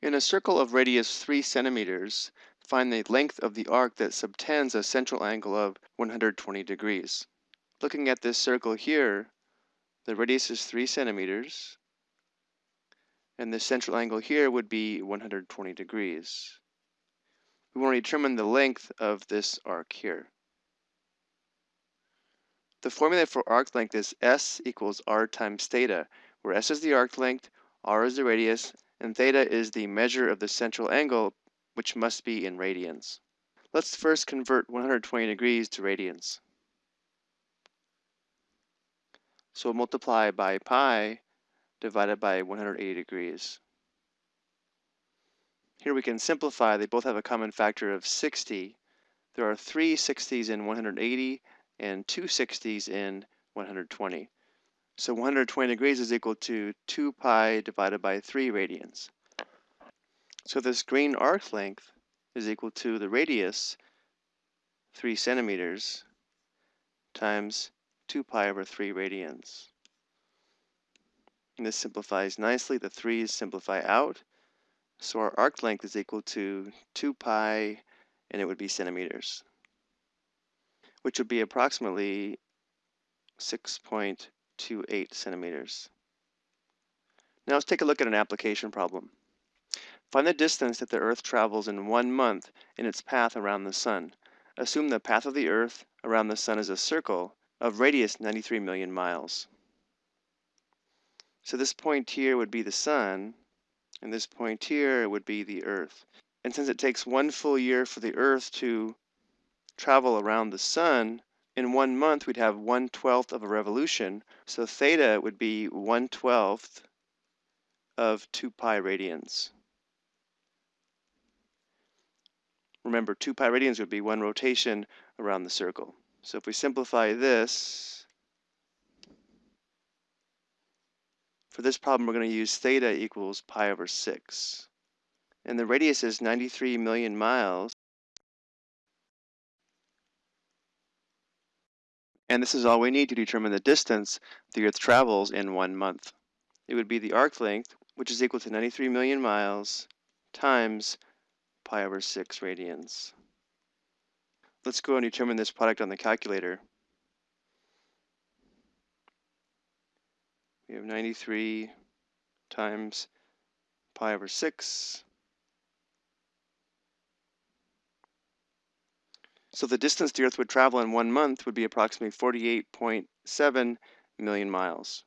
In a circle of radius 3 centimeters, find the length of the arc that subtends a central angle of 120 degrees. Looking at this circle here, the radius is 3 centimeters, and the central angle here would be 120 degrees. We want to determine the length of this arc here. The formula for arc length is S equals R times theta, where S is the arc length, R is the radius, and theta is the measure of the central angle, which must be in radians. Let's first convert 120 degrees to radians. So multiply by pi divided by 180 degrees. Here we can simplify, they both have a common factor of 60. There are three 60s in 180 and two 60s in 120. So 120 degrees is equal to 2 pi divided by 3 radians. So this green arc length is equal to the radius, 3 centimeters, times 2 pi over 3 radians. And this simplifies nicely. The 3's simplify out. So our arc length is equal to 2 pi, and it would be centimeters, which would be approximately 6. 0.28 centimeters. Now let's take a look at an application problem. Find the distance that the Earth travels in one month in its path around the Sun. Assume the path of the Earth around the Sun is a circle of radius 93 million miles. So this point here would be the Sun, and this point here would be the Earth. And since it takes one full year for the Earth to travel around the Sun, in one month we'd have one twelfth of a revolution. So theta would be one twelfth of 2 pi radians. Remember, 2 pi radians would be one rotation around the circle. So if we simplify this, for this problem we're going to use theta equals pi over 6. And the radius is 93 million miles. And this is all we need to determine the distance the Earth travels in one month. It would be the arc length, which is equal to 93 million miles, times pi over 6 radians. Let's go and determine this product on the calculator. We have 93 times pi over 6 So the distance the Earth would travel in one month would be approximately 48.7 million miles.